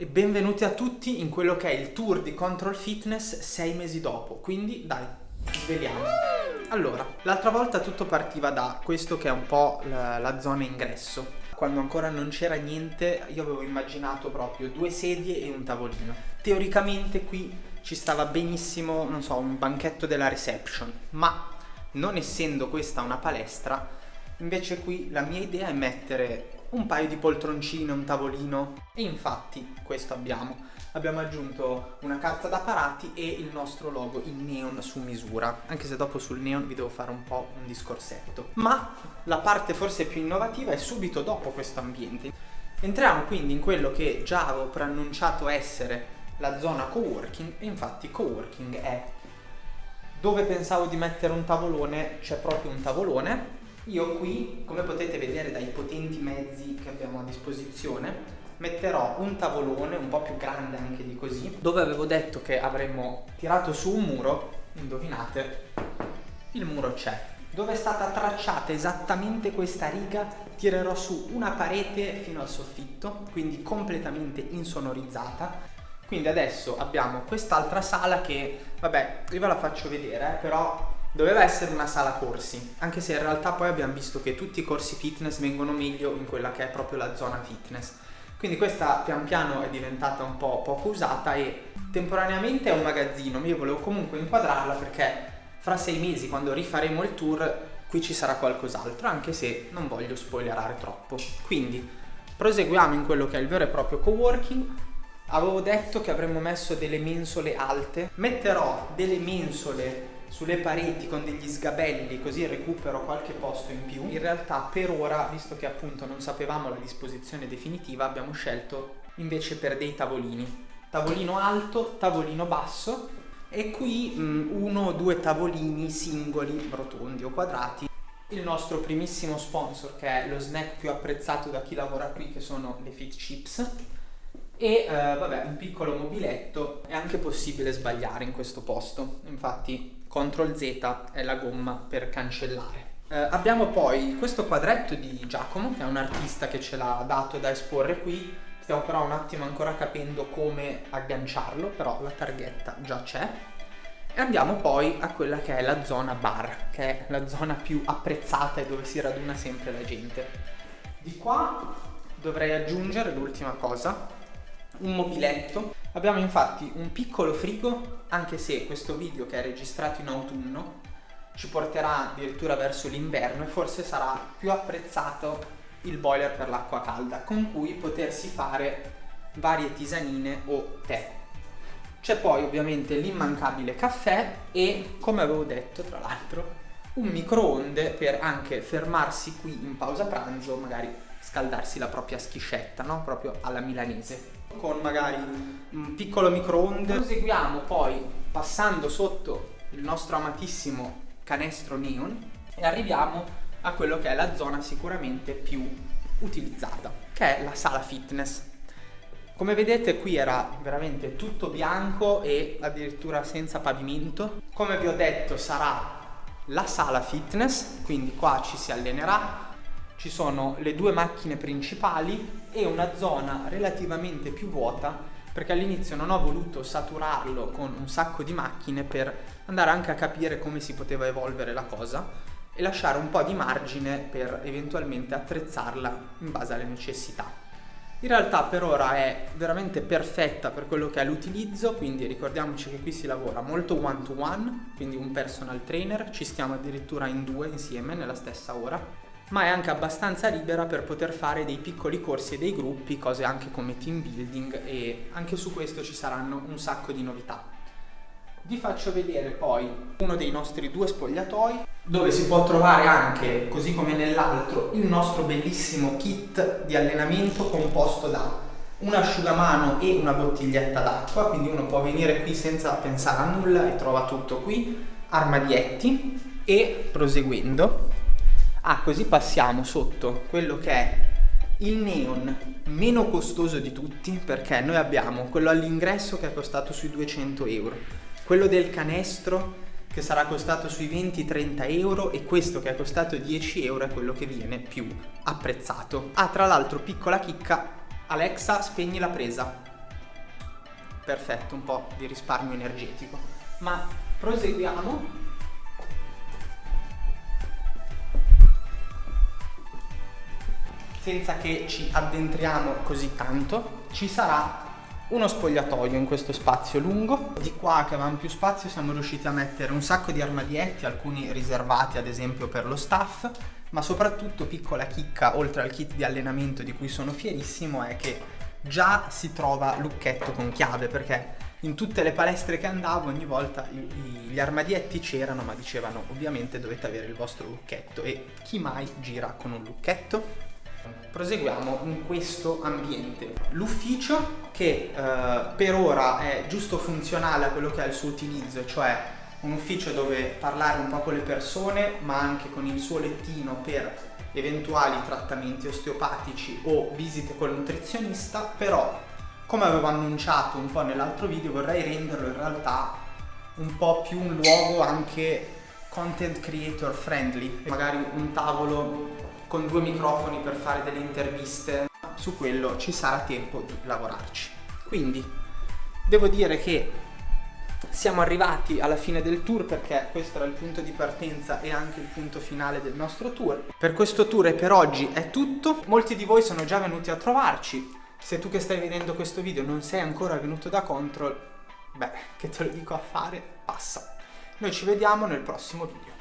e benvenuti a tutti in quello che è il tour di Control Fitness sei mesi dopo, quindi dai, sveliamo. Allora, l'altra volta tutto partiva da questo che è un po' la, la zona ingresso. Quando ancora non c'era niente io avevo immaginato proprio due sedie e un tavolino. Teoricamente qui ci stava benissimo, non so, un banchetto della reception, ma non essendo questa una palestra, invece qui la mia idea è mettere un paio di poltroncine, un tavolino e infatti questo abbiamo. Abbiamo aggiunto una carta da parati e il nostro logo in neon su misura, anche se dopo sul neon vi devo fare un po' un discorsetto. Ma la parte forse più innovativa è subito dopo questo ambiente. Entriamo quindi in quello che già avevo preannunciato essere la zona coworking e infatti coworking è dove pensavo di mettere un tavolone c'è proprio un tavolone io qui, come potete vedere dai potenti mezzi che abbiamo a disposizione, metterò un tavolone un po' più grande anche di così, dove avevo detto che avremmo tirato su un muro, indovinate, il muro c'è. Dove è stata tracciata esattamente questa riga, tirerò su una parete fino al soffitto, quindi completamente insonorizzata. Quindi adesso abbiamo quest'altra sala che, vabbè, io ve la faccio vedere, eh, però Doveva essere una sala corsi, anche se in realtà poi abbiamo visto che tutti i corsi fitness vengono meglio in quella che è proprio la zona fitness. Quindi questa pian piano è diventata un po' poco usata e temporaneamente è un magazzino, ma io volevo comunque inquadrarla perché fra sei mesi quando rifaremo il tour qui ci sarà qualcos'altro, anche se non voglio spoilerare troppo. Quindi proseguiamo in quello che è il vero e proprio coworking. Avevo detto che avremmo messo delle mensole alte, metterò delle mensole sulle pareti con degli sgabelli così recupero qualche posto in più. In realtà per ora, visto che appunto non sapevamo la disposizione definitiva, abbiamo scelto invece per dei tavolini. Tavolino alto, tavolino basso e qui mh, mm, uno o due tavolini singoli, rotondi o quadrati. Il nostro primissimo sponsor che è lo snack più apprezzato da chi lavora qui che sono le Fit Chips e eh, vabbè un piccolo mobiletto è anche possibile sbagliare in questo posto infatti CTRL Z è la gomma per cancellare. Eh, abbiamo poi questo quadretto di Giacomo, che è un artista che ce l'ha dato da esporre qui, stiamo però un attimo ancora capendo come agganciarlo, però la targhetta già c'è. E andiamo poi a quella che è la zona bar, che è la zona più apprezzata e dove si raduna sempre la gente. Di qua dovrei aggiungere l'ultima cosa, un mobiletto. Abbiamo infatti un piccolo frigo, anche se questo video che è registrato in autunno ci porterà addirittura verso l'inverno e forse sarà più apprezzato il boiler per l'acqua calda, con cui potersi fare varie tisanine o tè. C'è poi ovviamente l'immancabile caffè e, come avevo detto tra l'altro, un microonde per anche fermarsi qui in pausa pranzo, magari scaldarsi la propria schiscetta, no? Proprio alla milanese con magari un piccolo microonde. Proseguiamo poi passando sotto il nostro amatissimo canestro neon e arriviamo a quello che è la zona sicuramente più utilizzata, che è la sala fitness. Come vedete qui era veramente tutto bianco e addirittura senza pavimento. Come vi ho detto sarà la sala fitness, quindi qua ci si allenerà, ci sono le due macchine principali e una zona relativamente più vuota perché all'inizio non ho voluto saturarlo con un sacco di macchine per andare anche a capire come si poteva evolvere la cosa e lasciare un po' di margine per eventualmente attrezzarla in base alle necessità. In realtà per ora è veramente perfetta per quello che è l'utilizzo, quindi ricordiamoci che qui si lavora molto one to one, quindi un personal trainer, ci stiamo addirittura in due insieme nella stessa ora ma è anche abbastanza libera per poter fare dei piccoli corsi e dei gruppi, cose anche come team building e anche su questo ci saranno un sacco di novità. Vi faccio vedere poi uno dei nostri due spogliatoi dove si può trovare anche, così come nell'altro, il nostro bellissimo kit di allenamento composto da un asciugamano e una bottiglietta d'acqua, quindi uno può venire qui senza pensare a nulla e trova tutto qui, armadietti. E proseguendo Ah, così passiamo sotto quello che è il neon meno costoso di tutti perché noi abbiamo quello all'ingresso che è costato sui 200 euro, quello del canestro che sarà costato sui 20-30 euro e questo che è costato 10 euro è quello che viene più apprezzato. Ah, tra l'altro, piccola chicca, Alexa spegni la presa. perfetto, un po' di risparmio energetico. Ma proseguiamo. Senza che ci addentriamo così tanto, ci sarà uno spogliatoio in questo spazio lungo. Di qua che avevamo più spazio siamo riusciti a mettere un sacco di armadietti, alcuni riservati ad esempio per lo staff, ma soprattutto piccola chicca oltre al kit di allenamento di cui sono fierissimo è che già si trova lucchetto con chiave perché in tutte le palestre che andavo ogni volta gli armadietti c'erano ma dicevano ovviamente dovete avere il vostro lucchetto e chi mai gira con un lucchetto? Proseguiamo in questo ambiente. L'ufficio che eh, per ora è giusto funzionale a quello che è il suo utilizzo, cioè un ufficio dove parlare un po' con le persone ma anche con il suo lettino per eventuali trattamenti osteopatici o visite col nutrizionista, però come avevo annunciato un po' nell'altro video vorrei renderlo in realtà un po' più un luogo anche content creator friendly, magari un tavolo con due microfoni per fare delle interviste, su quello ci sarà tempo di lavorarci. Quindi devo dire che siamo arrivati alla fine del tour perché questo era il punto di partenza e anche il punto finale del nostro tour. Per questo tour e per oggi è tutto. Molti di voi sono già venuti a trovarci. Se tu che stai vedendo questo video non sei ancora venuto da Control, beh, che te lo dico a fare, passa. Noi ci vediamo nel prossimo video.